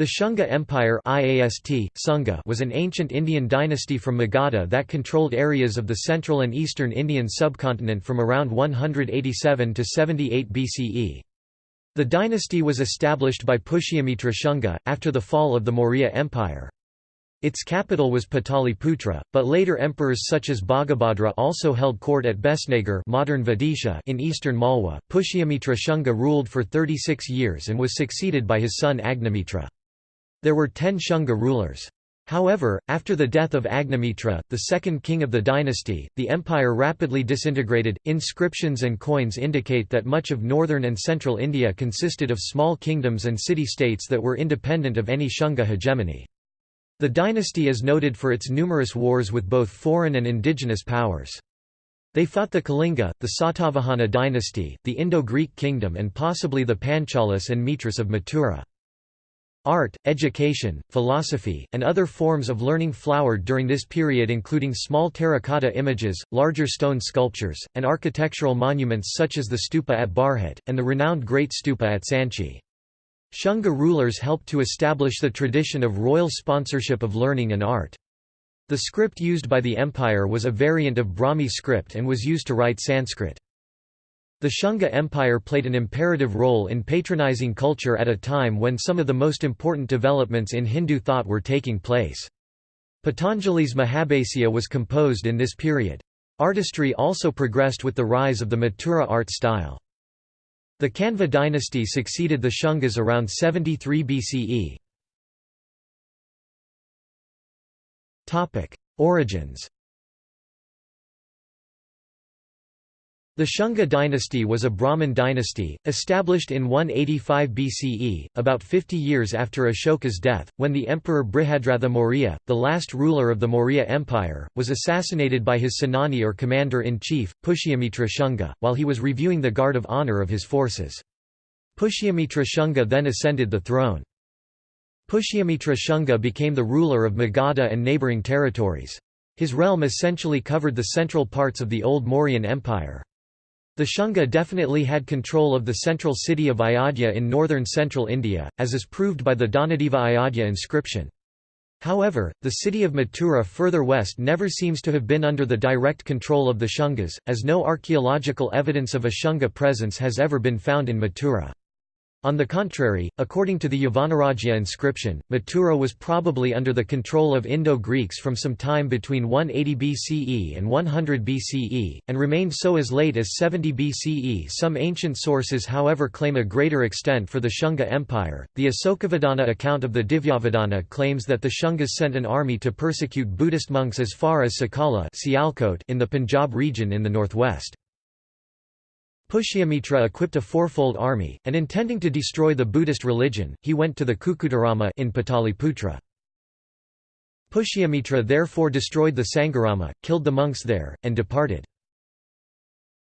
The Shunga Empire IAST, Sunga was an ancient Indian dynasty from Magadha that controlled areas of the central and eastern Indian subcontinent from around 187 to 78 BCE. The dynasty was established by Pushyamitra Shunga, after the fall of the Maurya Empire. Its capital was Pataliputra, but later emperors such as Bhagabhadra also held court at Besnagar modern Vidisha in eastern Malwa. Pushyamitra Shunga ruled for 36 years and was succeeded by his son Agnimitra. There were ten Shunga rulers. However, after the death of Agnimitra, the second king of the dynasty, the empire rapidly disintegrated. Inscriptions and coins indicate that much of northern and central India consisted of small kingdoms and city states that were independent of any Shunga hegemony. The dynasty is noted for its numerous wars with both foreign and indigenous powers. They fought the Kalinga, the Satavahana dynasty, the Indo-Greek kingdom and possibly the Panchalas and Mitras of Mathura. Art, education, philosophy, and other forms of learning flowered during this period including small terracotta images, larger stone sculptures, and architectural monuments such as the stupa at Bharhut, and the renowned Great Stupa at Sanchi. Shunga rulers helped to establish the tradition of royal sponsorship of learning and art. The script used by the empire was a variant of Brahmi script and was used to write Sanskrit. The Shunga Empire played an imperative role in patronizing culture at a time when some of the most important developments in Hindu thought were taking place. Patanjali's Mahabhasya was composed in this period. Artistry also progressed with the rise of the Mathura art style. The Kanva dynasty succeeded the Shungas around 73 BCE. Origins The Shunga dynasty was a Brahmin dynasty, established in 185 BCE, about 50 years after Ashoka's death, when the emperor Brihadratha Maurya, the last ruler of the Maurya Empire, was assassinated by his Senani or commander-in-chief, Pushyamitra Shunga, while he was reviewing the guard of honor of his forces. Pushyamitra Shunga then ascended the throne. Pushyamitra Shunga became the ruler of Magadha and neighbouring territories. His realm essentially covered the central parts of the old Mauryan Empire. The Shunga definitely had control of the central city of Ayodhya in northern central India, as is proved by the Dhanadeva Ayodhya inscription. However, the city of Mathura further west never seems to have been under the direct control of the Shungas, as no archaeological evidence of a Shunga presence has ever been found in Mathura. On the contrary, according to the Yavanarajya inscription, Mathura was probably under the control of Indo-Greeks from some time between 180 BCE and 100 BCE, and remained so as late as 70 BCE. Some ancient sources however claim a greater extent for the Shunga Empire. The Asokavadana account of the Divyavadana claims that the Shungas sent an army to persecute Buddhist monks as far as Sakala in the Punjab region in the northwest. Pushyamitra equipped a fourfold army, and intending to destroy the Buddhist religion, he went to the Kukutarama in Pataliputra. Pushyamitra therefore destroyed the Sangharama, killed the monks there, and departed.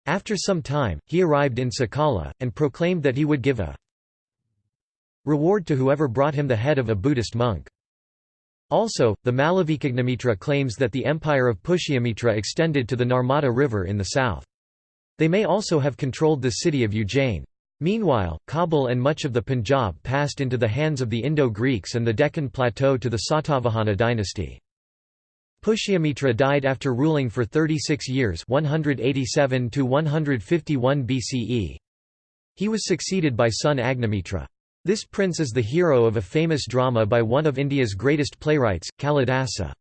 After some time, he arrived in Sakala, and proclaimed that he would give a reward to whoever brought him the head of a Buddhist monk. Also, the Malavikagnimitra claims that the empire of Pushyamitra extended to the Narmada River in the south. They may also have controlled the city of Ujjain. Meanwhile, Kabul and much of the Punjab passed into the hands of the Indo-Greeks and the Deccan Plateau to the Satavahana dynasty. Pushyamitra died after ruling for 36 years 187 to 151 BCE. He was succeeded by son Agnimitra. This prince is the hero of a famous drama by one of India's greatest playwrights, Kalidasa.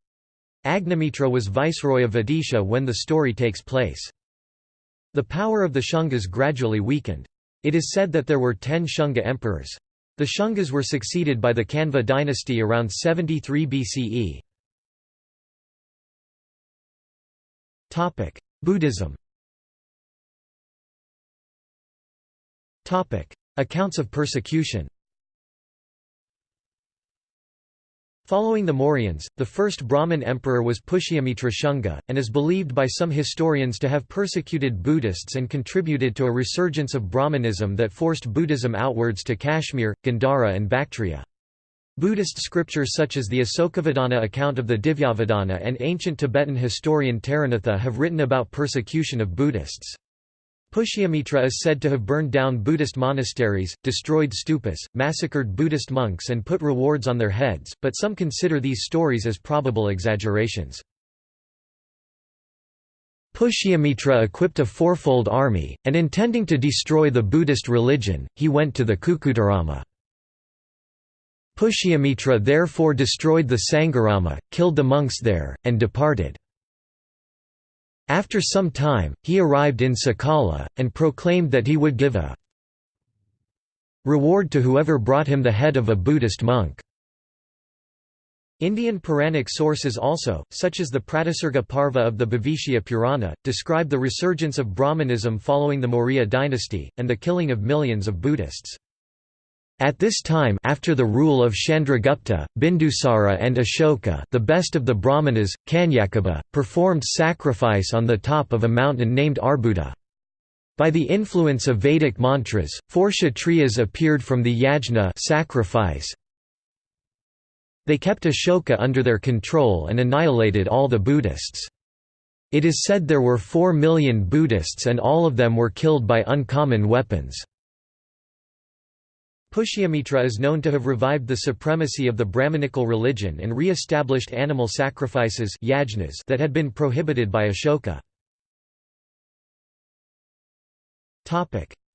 Agnimitra was viceroy of Vidisha when the story takes place. The power of the Shungas gradually weakened. It is said that there were ten Shunga emperors. The Shungas were succeeded by the Kanva dynasty around 73 BCE. Buddhism Accounts of persecution Following the Mauryans, the first Brahmin emperor was Pushyamitra Shunga, and is believed by some historians to have persecuted Buddhists and contributed to a resurgence of Brahmanism that forced Buddhism outwards to Kashmir, Gandhara and Bactria. Buddhist scriptures such as the Asokavadana account of the Divyavadana and ancient Tibetan historian Taranatha have written about persecution of Buddhists. Pushyamitra is said to have burned down Buddhist monasteries, destroyed stupas, massacred Buddhist monks and put rewards on their heads, but some consider these stories as probable exaggerations. Pushyamitra equipped a fourfold army, and intending to destroy the Buddhist religion, he went to the Kukutarama. Pushyamitra therefore destroyed the Sangharama, killed the monks there, and departed. After some time, he arrived in Sakala, and proclaimed that he would give a reward to whoever brought him the head of a Buddhist monk. Indian Puranic sources also, such as the Pratisarga Parva of the Bhavishya Purana, describe the resurgence of Brahmanism following the Maurya dynasty, and the killing of millions of Buddhists. At this time after the rule of Chandragupta, Bindusara and Ashoka the best of the Brahmanas, Kanyakubja, performed sacrifice on the top of a mountain named Arbuda. By the influence of Vedic mantras, four Kshatriyas appeared from the yajna sacrifice. They kept Ashoka under their control and annihilated all the Buddhists. It is said there were four million Buddhists and all of them were killed by uncommon weapons. Pushyamitra is known to have revived the supremacy of the Brahmanical religion and re-established animal sacrifices yajnas that had been prohibited by Ashoka.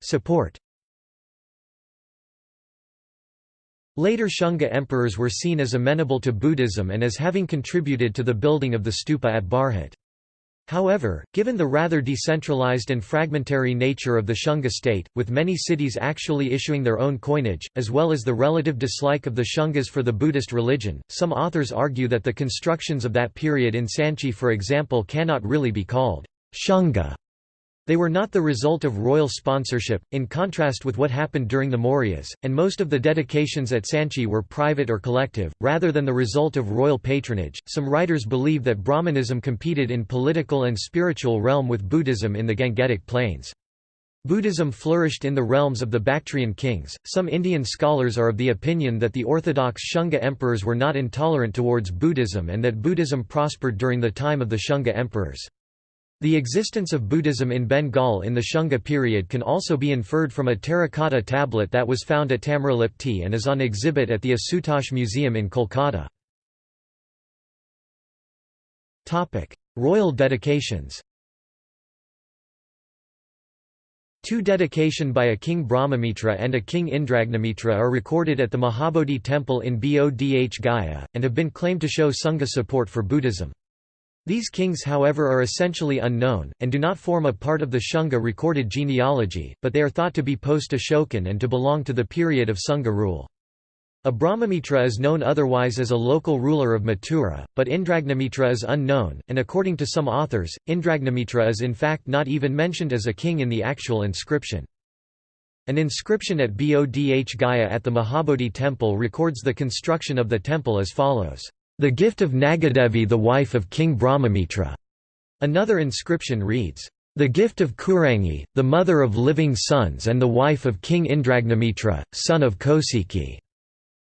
Support Later Shunga emperors were seen as amenable to Buddhism and as having contributed to the building of the stupa at Bharhut. However, given the rather decentralized and fragmentary nature of the Shunga state, with many cities actually issuing their own coinage, as well as the relative dislike of the Shungas for the Buddhist religion, some authors argue that the constructions of that period in Sanchi for example cannot really be called Shunga they were not the result of royal sponsorship, in contrast with what happened during the Mauryas, and most of the dedications at Sanchi were private or collective, rather than the result of royal patronage. Some writers believe that Brahmanism competed in political and spiritual realm with Buddhism in the Gangetic Plains. Buddhism flourished in the realms of the Bactrian kings. Some Indian scholars are of the opinion that the orthodox Shunga emperors were not intolerant towards Buddhism and that Buddhism prospered during the time of the Shunga emperors. The existence of Buddhism in Bengal in the Shunga period can also be inferred from a terracotta tablet that was found at Tamralipti and is on exhibit at the Asutosh Museum in Kolkata. Royal dedications Two dedication by a king Brahmamitra and a king Indragnamitra are recorded at the Mahabodhi temple in Bodh Gaya, and have been claimed to show Sangha support for Buddhism. These kings however are essentially unknown, and do not form a part of the Shunga recorded genealogy, but they are thought to be post-Ashokan and to belong to the period of Shunga rule. A Brahmamitra is known otherwise as a local ruler of Mathura, but Indragnamitra is unknown, and according to some authors, Indragnamitra is in fact not even mentioned as a king in the actual inscription. An inscription at Bodh Gaya at the Mahabodhi temple records the construction of the temple as follows. The gift of Nagadevi the wife of King Brahmamitra. Another inscription reads, the gift of Kurangi, the mother of living sons and the wife of King Indragnamitra, son of Kosiki.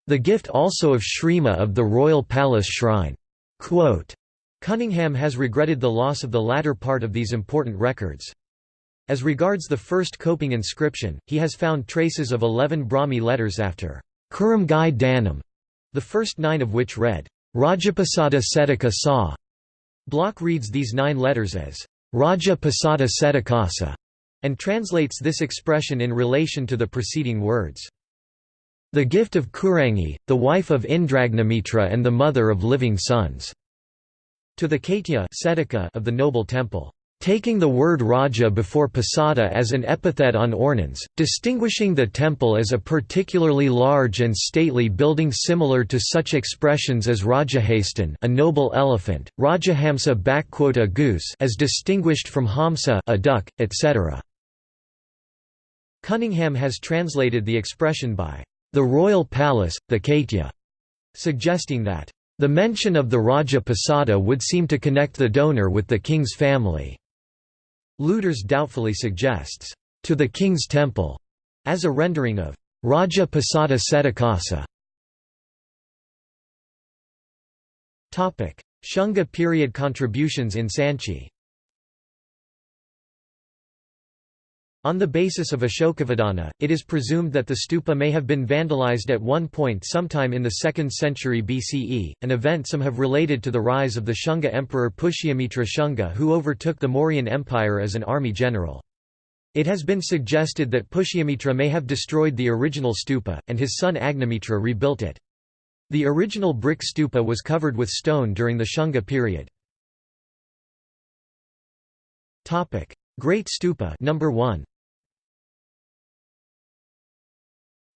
The gift also of Shrima of the royal palace shrine. Quote, Cunningham has regretted the loss of the latter part of these important records. As regards the first coping inscription, he has found traces of eleven Brahmi letters after Kuramgai Danam, the first nine of which read, Rajapasada Setaka Sa. Bloch reads these nine letters as Raja Pasada Setakasa and translates this expression in relation to the preceding words. The gift of Kurangi, the wife of Indragnamitra and the mother of living sons, to the Kaitya of the noble temple taking the word Raja before Pasada as an epithet on ornaments, distinguishing the temple as a particularly large and stately building similar to such expressions as Rajahastan a noble elephant, Rajahamsa a goose as distinguished from Hamsa a duck, etc. Cunningham has translated the expression by the royal palace, the Kaitya, suggesting that the mention of the Raja Pasada would seem to connect the donor with the king's family. Luders doubtfully suggests, "...to the king's temple", as a rendering of Raja Pasada Setakasa. Shunga period contributions in Sanchi On the basis of Ashokavadana, it is presumed that the stupa may have been vandalized at one point sometime in the 2nd century BCE, an event some have related to the rise of the Shunga emperor Pushyamitra Shunga who overtook the Mauryan Empire as an army general. It has been suggested that Pushyamitra may have destroyed the original stupa, and his son Agnimitra rebuilt it. The original brick stupa was covered with stone during the Shunga period. Great Stupa number 1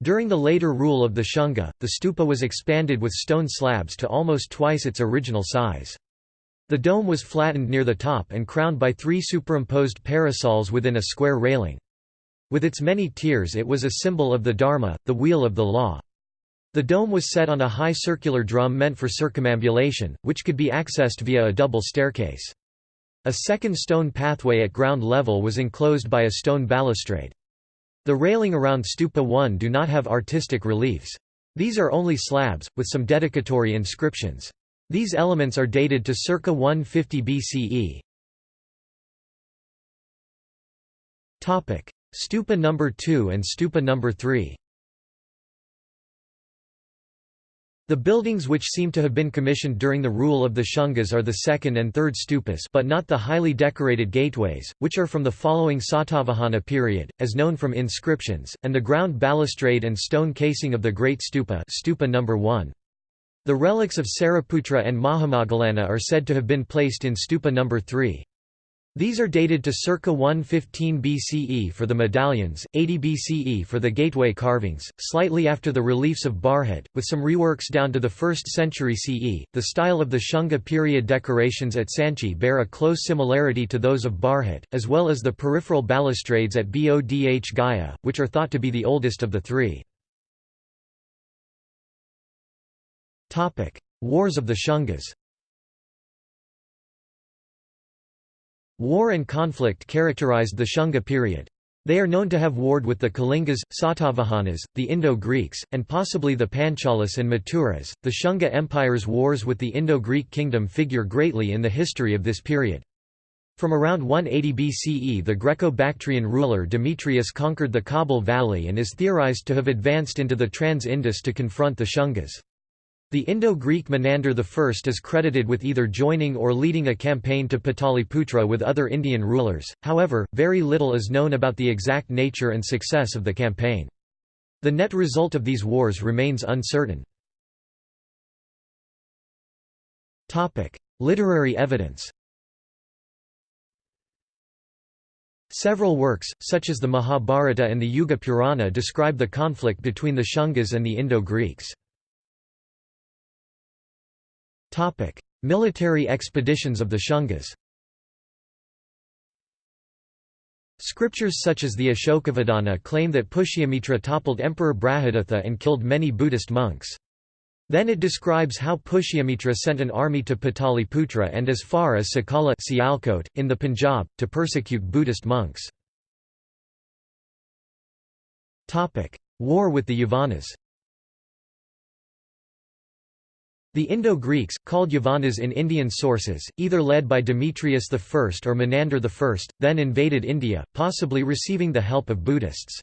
During the later rule of the Shunga, the stupa was expanded with stone slabs to almost twice its original size. The dome was flattened near the top and crowned by three superimposed parasols within a square railing. With its many tiers it was a symbol of the Dharma, the wheel of the law. The dome was set on a high circular drum meant for circumambulation, which could be accessed via a double staircase. A second stone pathway at ground level was enclosed by a stone balustrade. The railing around Stupa 1 do not have artistic reliefs. These are only slabs, with some dedicatory inscriptions. These elements are dated to circa 150 BCE. Stupa number 2 and Stupa number 3 The buildings which seem to have been commissioned during the rule of the Shungas are the second and third stupas but not the highly decorated gateways, which are from the following Satavahana period, as known from inscriptions, and the ground balustrade and stone casing of the Great Stupa, stupa number 1. The relics of Sariputra and Mahamoggallana are said to have been placed in stupa number 3. These are dated to circa 115 BCE for the medallions, 80 BCE for the gateway carvings, slightly after the reliefs of Bharhut, with some reworks down to the 1st century CE. The style of the Shunga period decorations at Sanchi bear a close similarity to those of Bharhut, as well as the peripheral balustrades at Bodh Gaya, which are thought to be the oldest of the three. Wars of the Shungas War and conflict characterized the Shunga period. They are known to have warred with the Kalingas, Satavahanas, the Indo-Greeks, and possibly the Panchalas and Mathuras. The Shunga Empire's wars with the Indo-Greek kingdom figure greatly in the history of this period. From around 180 BCE the Greco-Bactrian ruler Demetrius conquered the Kabul Valley and is theorized to have advanced into the Trans-Indus to confront the Shungas. The Indo-Greek Menander I is credited with either joining or leading a campaign to Pataliputra with other Indian rulers, however, very little is known about the exact nature and success of the campaign. The net result of these wars remains uncertain. Literary evidence Several works, such as the Mahabharata and the Yuga Purana describe the conflict between the Shungas and the Indo-Greeks. Topic: Military expeditions of the Shungas. Scriptures such as the Ashokavadana claim that Pushyamitra toppled Emperor Brihadratha and killed many Buddhist monks. Then it describes how Pushyamitra sent an army to Pataliputra and as far as Sakala Sialkot, in the Punjab, to persecute Buddhist monks. War with the Yavanas The Indo-Greeks, called Yavanas in Indian sources, either led by Demetrius I or Menander I, then invaded India, possibly receiving the help of Buddhists.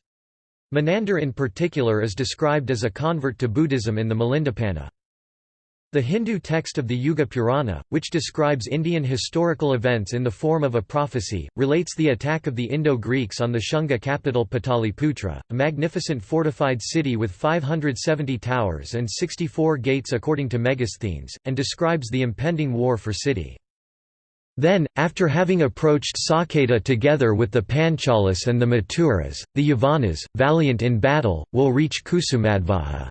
Menander in particular is described as a convert to Buddhism in the Milindapanha. The Hindu text of the Yuga Purana, which describes Indian historical events in the form of a prophecy, relates the attack of the Indo-Greeks on the Shunga capital Pataliputra, a magnificent fortified city with 570 towers and 64 gates according to Megasthenes, and describes the impending war for city. Then, after having approached Saketa together with the Panchalas and the Mathuras, the Yavanas, valiant in battle, will reach Kusumadhvaja,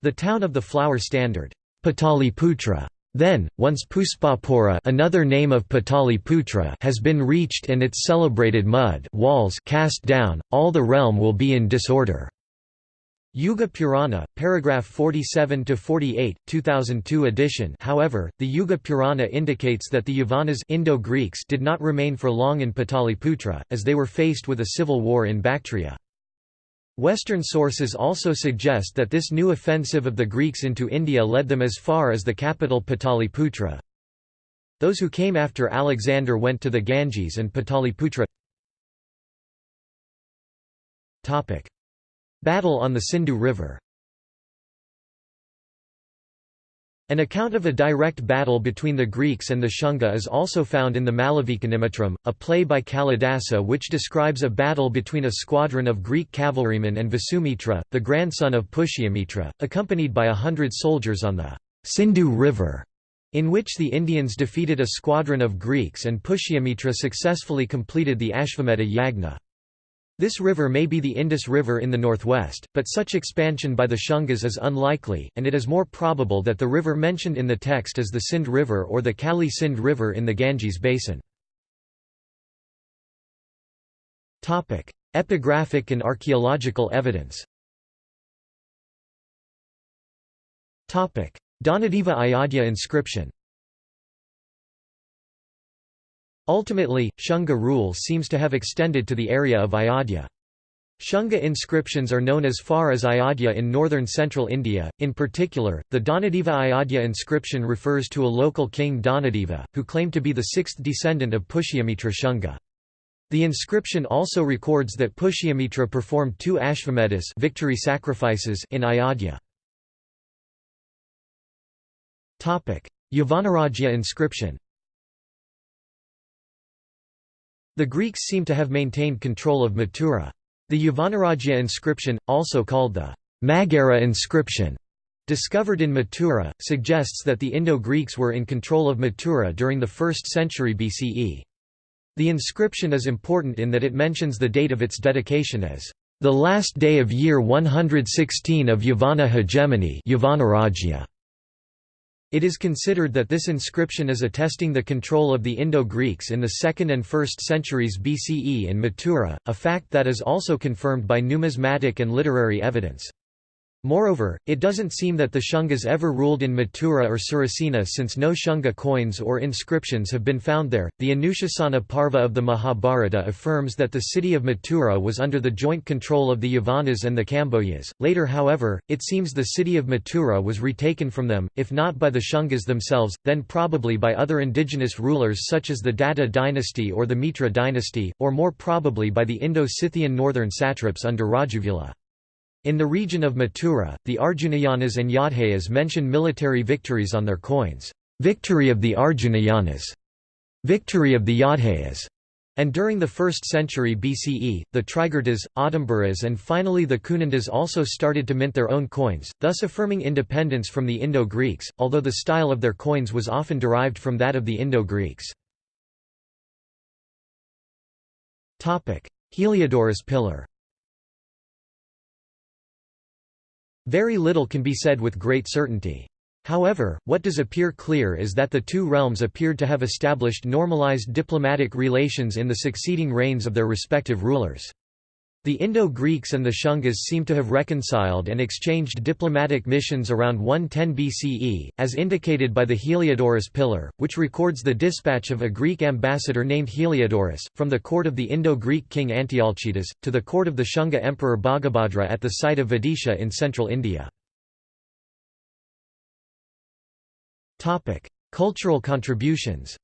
the town of the flower standard. Pataliputra. Then, once Puspapura another name of Pataliputra has been reached and its celebrated mud walls cast down, all the realm will be in disorder. Yuga Purana, paragraph 47–48, 2002 edition however, the Yuga Purana indicates that the Yavanas Indo-Greeks did not remain for long in Pataliputra, as they were faced with a civil war in Bactria. Western sources also suggest that this new offensive of the Greeks into India led them as far as the capital Pataliputra. Those who came after Alexander went to the Ganges and Pataliputra. Battle on the Sindhu River An account of a direct battle between the Greeks and the Shunga is also found in the Malavikagnimitram, a play by Kalidasa which describes a battle between a squadron of Greek cavalrymen and Vasumitra, the grandson of Pushyamitra, accompanied by a hundred soldiers on the Sindhu River, in which the Indians defeated a squadron of Greeks and Pushyamitra successfully completed the Ashvamedha Yagna. This river may be the Indus River in the northwest, but such expansion by the Shungas is unlikely, and it is more probable that the river mentioned in the text is the Sindh River or the Kali Sindh River in the Ganges basin. Epigraphic and archaeological evidence Dhanadeva Ayodhya inscription Ultimately, Shunga rule seems to have extended to the area of Ayodhya. Shunga inscriptions are known as far as Ayodhya in northern central India. In particular, the Dhanadeva Ayodhya inscription refers to a local king Dhanadeva, who claimed to be the sixth descendant of Pushyamitra Shunga. The inscription also records that Pushyamitra performed two Ashvamedhas victory sacrifices in Ayodhya. Yavanarajya inscription The Greeks seem to have maintained control of Mathura. The Yavanarajya inscription, also called the Maghera inscription, discovered in Mathura, suggests that the Indo-Greeks were in control of Mathura during the 1st century BCE. The inscription is important in that it mentions the date of its dedication as the last day of year 116 of Yavana hegemony Yavanarajya. It is considered that this inscription is attesting the control of the Indo-Greeks in the 2nd and 1st centuries BCE in Mathura, a fact that is also confirmed by numismatic and literary evidence. Moreover, it doesn't seem that the Shungas ever ruled in Mathura or Surasena since no Shunga coins or inscriptions have been found there. The Anushasana Parva of the Mahabharata affirms that the city of Mathura was under the joint control of the Yavanas and the Kambojas. Later, however, it seems the city of Mathura was retaken from them, if not by the Shungas themselves, then probably by other indigenous rulers such as the Datta dynasty or the Mitra dynasty, or more probably by the Indo-Scythian northern satraps under Rajuvula. In the region of Mathura, the Arjunayanas and Yaudheyas mention military victories on their coins, "'Victory of the Arjunayanas", "'Victory of the Yaudheyas", and during the 1st century BCE, the Trigartas, Audumbaras and finally the Kunindas also started to mint their own coins, thus affirming independence from the Indo-Greeks, although the style of their coins was often derived from that of the Indo-Greeks. Heliodorus pillar Very little can be said with great certainty. However, what does appear clear is that the two realms appeared to have established normalized diplomatic relations in the succeeding reigns of their respective rulers. The Indo-Greeks and the Shungas seem to have reconciled and exchanged diplomatic missions around 110 BCE, as indicated by the Heliodorus pillar, which records the dispatch of a Greek ambassador named Heliodorus, from the court of the Indo-Greek king Antialcidas, to the court of the Shunga emperor Bhagabhadra at the site of Vidisha in central India. Cultural contributions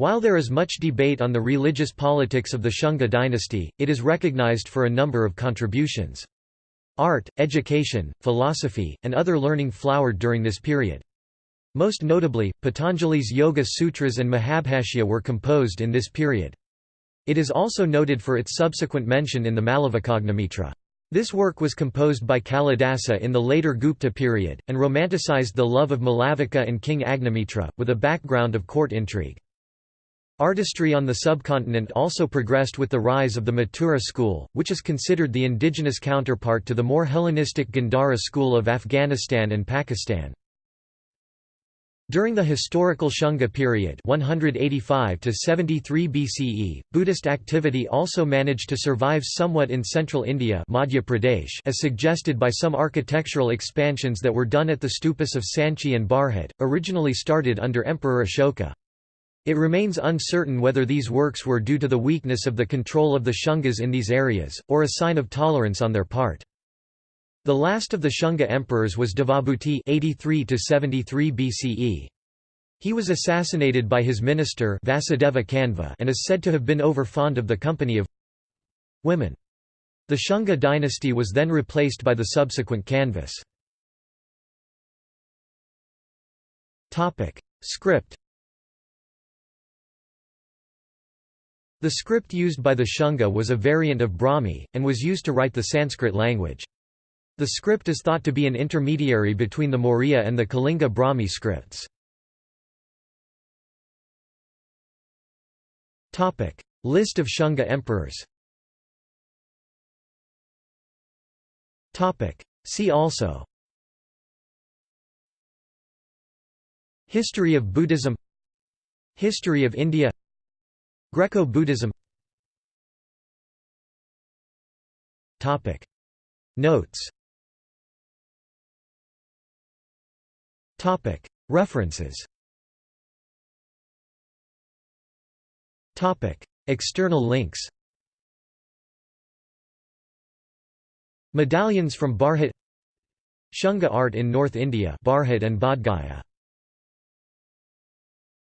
While there is much debate on the religious politics of the Shunga dynasty, it is recognized for a number of contributions. Art, education, philosophy, and other learning flowered during this period. Most notably, Patanjali's Yoga Sutras and Mahabhashya were composed in this period. It is also noted for its subsequent mention in the Malavikagnimitra. This work was composed by Kalidasa in the later Gupta period, and romanticized the love of Malavika and King Agnimitra, with a background of court intrigue. Artistry on the subcontinent also progressed with the rise of the Mathura school, which is considered the indigenous counterpart to the more Hellenistic Gandhara school of Afghanistan and Pakistan. During the historical Shunga period 185 to 73 BCE, Buddhist activity also managed to survive somewhat in central India Madhya Pradesh as suggested by some architectural expansions that were done at the stupas of Sanchi and Bharhut, originally started under Emperor Ashoka. It remains uncertain whether these works were due to the weakness of the control of the Shungas in these areas, or a sign of tolerance on their part. The last of the Shunga emperors was Devabhuti 83 BCE. He was assassinated by his minister Vasudeva Kanva and is said to have been over-fond of the company of women. The Shunga dynasty was then replaced by the subsequent Kanvas. Script The script used by the Shunga was a variant of Brahmi, and was used to write the Sanskrit language. The script is thought to be an intermediary between the Maurya and the Kalinga Brahmi scripts. List of Shunga emperors See also History of Buddhism History of India Greco-Buddhism. Notes. References. External links. Medallions from Bharhut Shunga art in North India. Bharhut and Bodh Gaya